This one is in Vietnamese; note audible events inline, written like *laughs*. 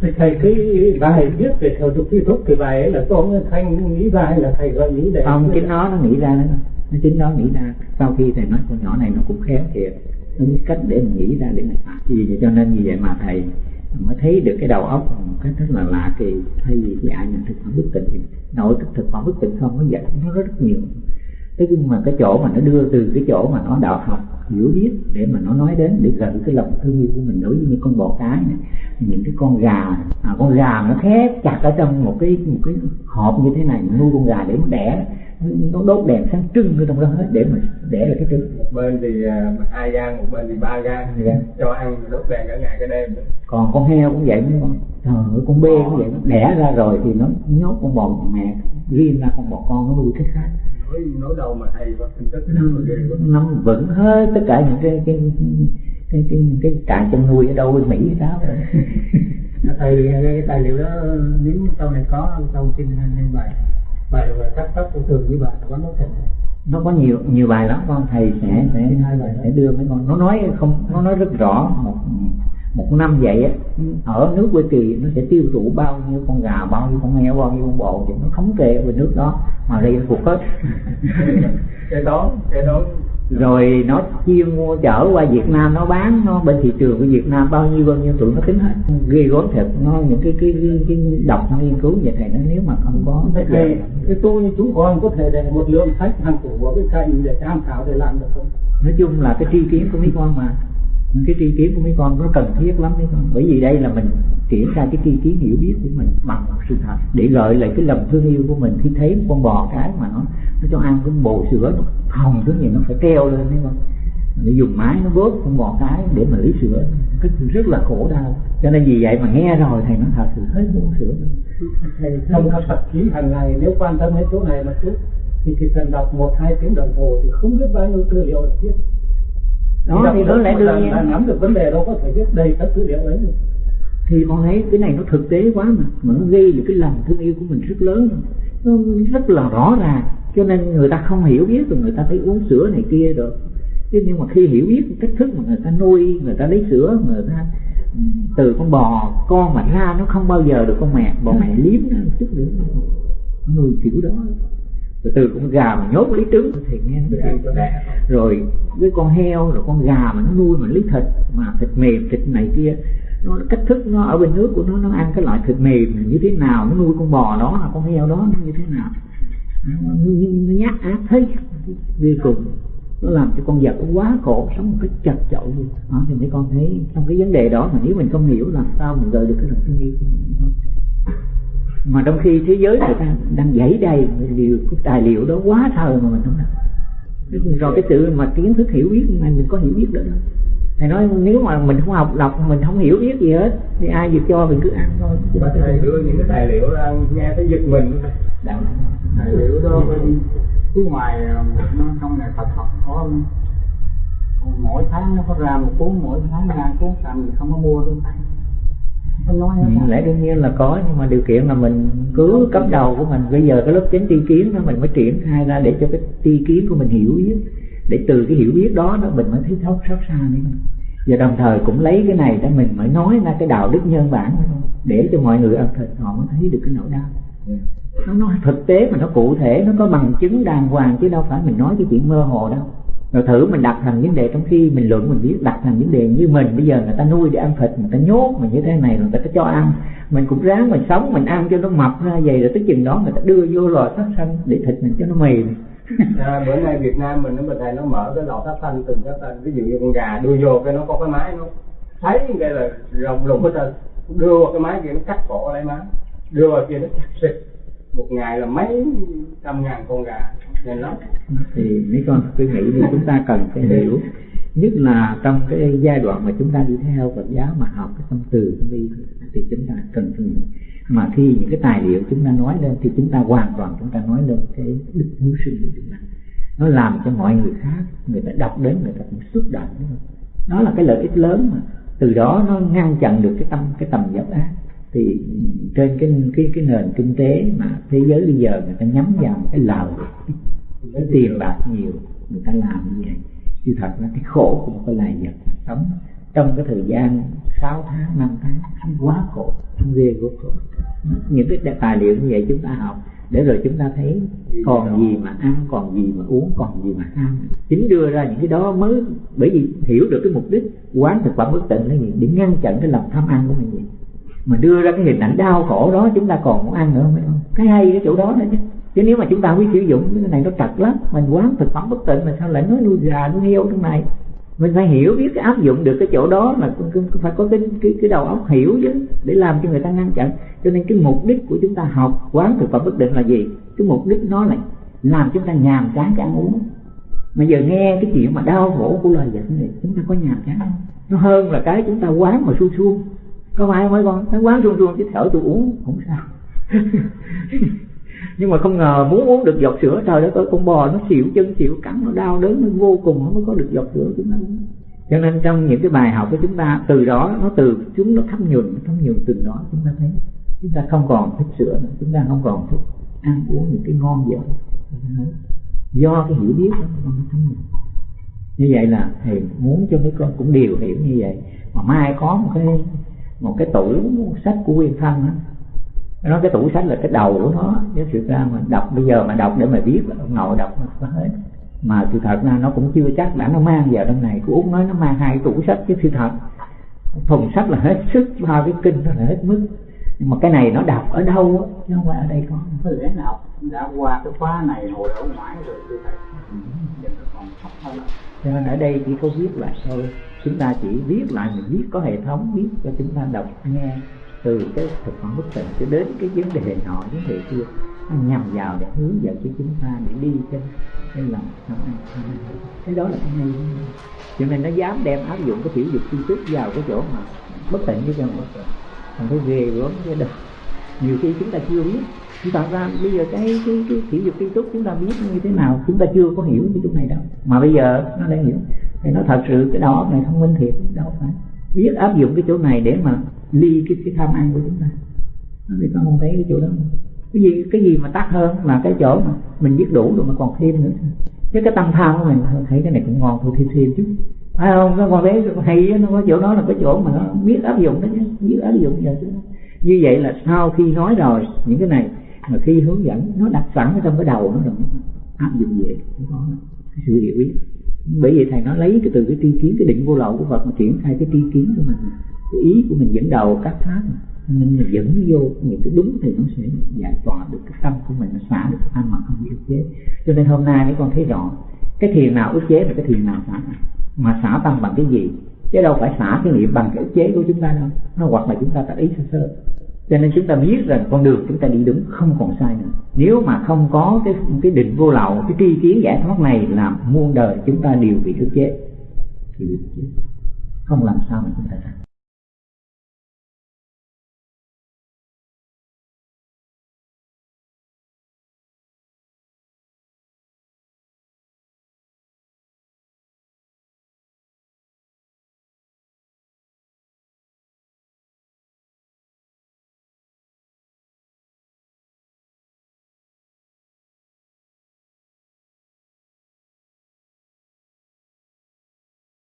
thầy cái bài viết về theo tục thi thúc cái bài ấy là con thanh nghĩ ra hay là thầy gọi nghĩ để không chính nó nó nghĩ ra đó. Nó chính nó nghĩ ra. Sau khi thầy nói con nhỏ này nó cũng khéo thiệt. Nó biết cách để mình nghĩ ra để mình phạt vì vậy? Cho nên như vậy mà thầy mới thấy được cái đầu óc một cách rất là lạ kỳ. Thay vì cái ai nhận thực phẩm bất tịnh thì nội thức thực phẩm bất tịnh không nó dạy nó rất nhiều. Thế nhưng mà cái chỗ mà nó đưa từ cái chỗ mà nó đạo học hiểu biết để mà nó nói đến để gợi cái lòng thương yêu của mình đối với những con bò cái này. Những cái con gà à, con gà nó khép chặt ở trong một cái một cái hộp như thế này nuôi con gà để nó đẻ nó đốt đèn sáng trưng ở trong đó hết để mà đẻ là cái trứng. Một bên thì à, hai gan một bên thì ba gan Gan. cho ăn đốt đèn cả ngày cả đêm. Còn con heo cũng vậy không? Trời ơi, con bê cũng vậy nó đẻ ra rồi thì nó nhốt con bò mẹ riêng ra con bò con nó nuôi cái khác nói đâu mà thầy có quá. nó nắm vững hết tất cả những cái cái cái cái, cái trại chăn nuôi ở đâu bên Mỹ đó. *laughs* Thầy cái tài liệu đó nếu sau này có sau xin hai bài. Bài và các pháp của thường với bài có nói thành nó có nhiều nhiều bài lắm con thầy sẽ sẽ Hai bài. sẽ đưa mấy con. Nó nói không nó nói rất rõ một một năm vậy á ở nước quê kỳ nó sẽ tiêu thụ bao nhiêu con gà bao nhiêu con heo bao nhiêu con bò thì nó thống kê bên nước đó mà nó thuộc hết. *laughs* Cái đó cái đó. Rồi nó chia mua chở qua Việt Nam nó bán nó bên thị trường của Việt Nam bao nhiêu bao nhiêu tụi nó tính hết. Ghê gớm thật nó những cái cái cái, cái đọc nghiên cứu vậy thầy nó nếu mà không có thầy thầy cái như chúng con có thể để một lượng sách hàng cổ vào cái cạnh để tham khảo để làm được không? Nói chung là cái tri kiến của mấy con mà cái tri kiến của mấy con nó cần thiết lắm, mấy con. Bởi vì đây là mình triển ra cái tri kiến hiểu biết của mình bằng sự thật, để lợi lại cái lòng thương yêu của mình. Khi thấy con bò cái mà nó nó cho ăn cái bồ sữa, nó hồng thứ gì nó phải treo lên, mấy con. Nó dùng máy nó vớt con bò cái để mà lấy sữa. Cái rất là khổ đau. Cho nên vì vậy mà nghe rồi thầy nói thật sự hết muốn sữa. Thầy không có tập ký hàng ngày, nếu quan tâm đến chỗ này mà chút, thì chỉ cần đọc một hai tiếng đồng hồ thì không biết bao nhiêu tư liệu để biết đó thì đó lẽ đương nhiên. nắm được vấn đề đâu có thể viết đầy các tư liệu ấy được thì con thấy cái này nó thực tế quá mà mà nó gây được cái lòng thương yêu của mình rất lớn. Nó rất là rõ ràng cho nên người ta không hiểu biết rồi người ta thấy uống sữa này kia rồi. Chứ nhưng mà khi hiểu biết cách thức mà người ta nuôi người ta lấy sữa người ta ừ, từ con bò con mà ra nó không bao giờ được con mẹ bò mẹ liếm nó chút nữa. Nuôi kiểu đó rồi từ con gà mà nhốt lấy trứng thì nghe nó kêu cho đẻ rồi với con heo rồi con gà mà nó nuôi mà lấy thịt mà thịt mềm thịt này kia nó cách thức nó ở bên nước của nó nó ăn cái loại thịt mềm như thế nào nó nuôi con bò đó là con heo đó nó như thế nào. Nó, nhát ác thấy ghê cùng nó làm cho con vật quá khổ sống một cách chật chội luôn. Đó thì mấy con thấy trong cái vấn đề đó mà nếu mình không hiểu làm sao mình gợi được cái lòng thương yêu của mình mà trong khi thế giới người ta đang dãy đầy điều cái tài liệu đó quá thời mà mình không làm. Rồi cái sự mà kiến thức hiểu biết này mình có hiểu biết được đâu thầy nói nếu mà mình không học đọc mình không hiểu biết gì hết thì ai việc cho mình cứ ăn thôi. Và thầy đưa những cái tài liệu ra nghe thấy giật mình. Đạo tài liệu đó phía ngoài nó trong này Phật học có mỗi tháng nó có ra một cuốn mỗi tháng ra cuốn thì không có mua đâu không hết Ừ, lẽ đương nhiên là có nhưng mà điều kiện là mình cứ cấp đầu của mình. Bây giờ cái lớp chánh tri kiến đó mình mới triển khai ra để cho cái tri kiến của mình hiểu biết. Để từ cái hiểu biết đó đó mình mới thấy thấu xót xa nữa và đồng thời cũng lấy cái này để mình mới nói ra cái đạo đức nhân bản để cho mọi người ăn thịt họ mới thấy được cái nỗi đau. Nó nói thực tế mà nó cụ thể nó có bằng chứng đàng hoàng chứ đâu phải mình nói cái chuyện mơ hồ đâu rồi thử mình đặt thành vấn đề trong khi mình luận mình biết đặt thành vấn đề như mình. Bây giờ người ta nuôi để ăn thịt người ta nhốt mình như thế này rồi người ta cho ăn. Mình cũng ráng mình sống mình ăn cho nó mập ra vậy rồi tới chừng đó người ta đưa vô lò sát xanh để thịt mình cho nó mềm. *laughs* À, bữa nay Việt Nam mình nó mình thầy nó mở cái lò sát xanh từng sát sanh. Ví dụ như con gà đưa vô cái nó có cái máy nó thấy cái là rồng lùng hết trơn đưa vào cái máy kia nó cắt cổ lấy máy đưa vào kia nó chặt xịt. Một ngày là mấy trăm ngàn con gà thì mấy con cứ nghĩ thì chúng ta cần phải hiểu. Nhất là trong cái giai đoạn mà chúng ta đi theo Phật giáo mà học cái tâm từ đi thì chúng ta cần phải hiểu. Mà khi những cái tài liệu chúng ta nói lên, thì chúng ta hoàn toàn chúng ta nói lên cái đức hiếu sinh của chúng ta. Nó làm cho mọi người khác, người ta đọc đến người ta cũng xúc động. Đó là cái lợi ích lớn mà. Từ đó nó ngăn chặn được cái tâm, cái tầm dập ác thì trên cái cái cái nền kinh tế mà thế giới bây giờ người ta nhắm vào cái lời cái tiền bạc nhiều, người ta làm như vậy. Sự thật là cái khổ của một cái vật sống trong cái thời gian 6 tháng 5 tháng anh quá khổ anh ghê gớm khổ. Những cái tài liệu như vậy chúng ta học, để rồi chúng ta thấy còn gì mà ăn, còn gì mà uống, còn gì mà ăn. Chính đưa ra những cái đó mới, bởi vì hiểu được cái mục đích, quán thực phẩm bất tịnh là gì? Để ngăn chặn cái lòng tham ăn của mình vậy mà đưa ra cái hình ảnh đau khổ đó, chúng ta còn muốn ăn nữa không cái hay cái chỗ đó nữa chứ. Chứ nếu mà chúng ta biết sử dụng, cái này nó trật lắm. Mình quán thực phẩm bất tịnh mà sao lại nói nuôi gà, nuôi heo trong này? Mình phải hiểu biết cái áp dụng được cái chỗ đó mà phải có cái cái cái đầu óc hiểu chứ, để làm cho người ta ngăn chặn. Cho nên cái mục đích của chúng ta học quán thực phẩm bất định là gì? Cái mục đích nó là làm chúng ta nhàm chán cái ăn uống. Mà giờ nghe cái chuyện mà đau khổ của lời dạy này, chúng ta có nhàm chán không? Nó hơn là cái chúng ta quán mà su suông có phải không mấy con? Nó quán run run chứ thở tôi uống không sao. *laughs* Nhưng mà không ngờ muốn uống được giọt sữa, trời đất ơi, con bò nó xỉu chân, xỉu cắn, nó đau đớn, nó vô cùng, nó mới có được giọt sữa chúng ta. Uống cho nên trong những cái bài học của chúng ta, từ đó, nó từ chúng nó thấm nhuần thấm nhuần từ đó, chúng ta thấy chúng ta không còn thích sữa nữa, chúng ta không còn thích ăn uống những cái ngon dở do cái hiểu biết đó, nó thấm nhuần. Như vậy là thầy muốn cho mấy con cũng đều hiểu như vậy. Mà mai có một cái một cái tủ sách của nguyên thân á, nó cái tủ sách là cái đầu của nó Nếu sự ra mà đọc bây giờ mà đọc để mà biết ông nội đọc nó hết. Mà sự thật ra nó cũng chưa chắc đã nó mang vào trong này. Cô út nói nó mang hai tủ sách chứ sự thật. Thùng sách là hết sức ba cái kinh là hết mức. Nhưng mà cái này nó đọc ở đâu á? Chứ không phải ở đây có. Có lẽ nào. Đã qua cái khóa này hồi ở ngoài rồi thưa thầy giờ nó cho nên ở đây chỉ có viết lại thôi. Chúng ta chỉ viết lại mình viết có hệ thống, viết cho chúng ta đọc nghe từ cái thực phẩm bất tịnh cho đến cái vấn đề nọ, vấn đề kia. Nó nhằm vào để hướng dẫn cho chúng ta để đi trên cái lòng tham ăn cái đó là cái hay. Cho nên nó dám đem áp dụng cái tiểu dục chi thức vào cái chỗ mà bất tịnh với nhau còn cái ghê gớm cái đập nhiều khi chúng ta chưa biết chúng ta ra bây giờ cái cái cái thể dục tri túc chúng ta biết như thế nào, chúng ta chưa có hiểu cái chỗ này đâu. Mà bây giờ nó đang hiểu. Thì nó thật sự cái đầu óc này thông minh thiệt, đâu phải. Biết áp dụng cái chỗ này để mà ly cái cái tham ăn của chúng ta. Thì con không thấy cái chỗ đó. Cái gì cái gì mà tắt hơn là cái chỗ mà mình biết đủ rồi mà còn thêm nữa. Chứ cái tâm tham của mình thấy cái này cũng ngon, thôi thêm thêm chứ phải không? Nó còn thấy hay nó có chỗ đó là cái chỗ mà nó biết áp dụng đó chứ, biết áp dụng giờ chứ. Như vậy là sau khi nói rồi những cái này mà khi hướng dẫn, nó đặt sẵn ở trong cái đầu, nó rồi áp dụng về cái sự hiểu biết bởi vì thầy nói lấy cái từ cái tri kiến, cái định vô lậu của Phật mà triển khai cái tri kiến của mình. Cái ý của mình dẫn đầu các pháp nên mình dẫn vô những cái đúng thì nó sẽ giải tỏa được cái tâm của mình, nó xả được tâm mà không bị ức chế. Cho nên hôm nay mấy con thấy rõ, cái thiền nào ức chế và cái thiền nào xả mà xả tâm bằng cái gì? Chứ đâu phải xả cái niệm bằng cái ức chế của chúng ta đâu. Nó hoặc là chúng ta tác ý sơ sơ cho nên chúng ta biết rằng con đường chúng ta đi đúng không còn sai nữa. Nếu mà không có cái cái định vô lậu, cái tri kiến giải thoát này làm muôn đời chúng ta đều bị ức chế. Thì không làm sao mà chúng ta thành